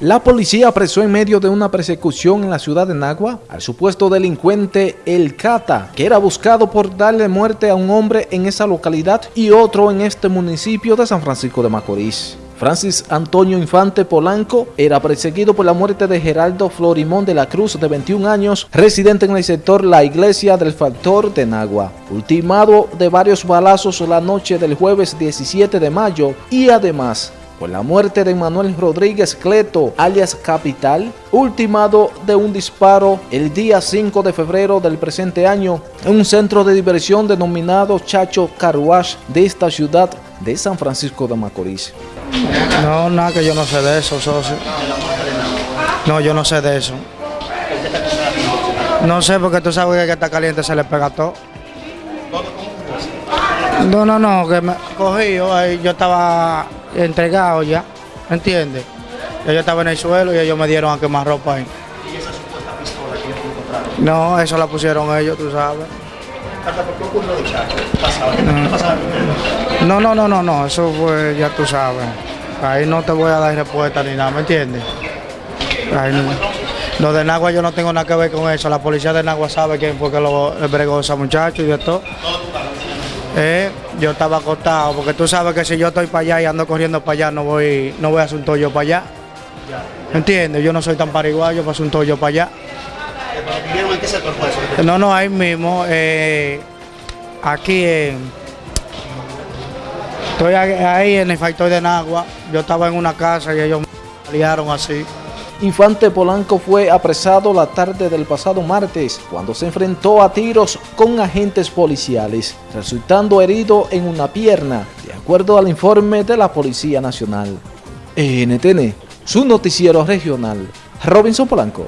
La policía apresó en medio de una persecución en la ciudad de Nagua al supuesto delincuente El Cata, que era buscado por darle muerte a un hombre en esa localidad y otro en este municipio de San Francisco de Macorís. Francis Antonio Infante Polanco era perseguido por la muerte de Geraldo Florimón de la Cruz, de 21 años, residente en el sector La Iglesia del Factor de Nagua, ultimado de varios balazos la noche del jueves 17 de mayo y además por la muerte de Manuel Rodríguez Cleto, alias Capital, ultimado de un disparo el día 5 de febrero del presente año en un centro de diversión denominado Chacho Carwash de esta ciudad de San Francisco de Macorís. No, nada que yo no sé de eso, socio. No, yo no sé de eso. No sé porque tú sabes que está caliente se le pega todo. No, no, no, que me cogí, yo, yo estaba entregado ya, ¿entiendes? Yo estaba en el suelo y ellos me dieron a quemar ropa ahí. ¿Y esa supuesta pistola que ellos encontraron? No, eso la pusieron ellos, tú sabes. ¿Por qué ocurrió no, no, no, no, no, eso fue, ya tú sabes. Ahí no te voy a dar respuesta ni nada, ¿me entiendes? Ahí no. Lo de Nagua yo no tengo nada que ver con eso. La policía de Nagua sabe quién fue que lo bregó a ese muchacho y de todo. Eh, yo estaba acostado, porque tú sabes que si yo estoy para allá y ando corriendo para allá, no voy, no voy a hacer un tollo para allá. ¿Me entiendes? Yo no soy tan pariguayo para hacer un tollo para allá. ¿Vieron en qué sector fue eso? No, no, ahí mismo, eh, aquí en Estoy ahí en el factor de Nagua. Yo estaba en una casa y ellos me liaron así. Infante Polanco fue apresado la tarde del pasado martes cuando se enfrentó a tiros con agentes policiales, resultando herido en una pierna, de acuerdo al informe de la Policía Nacional. NTN, su noticiero regional, Robinson Polanco.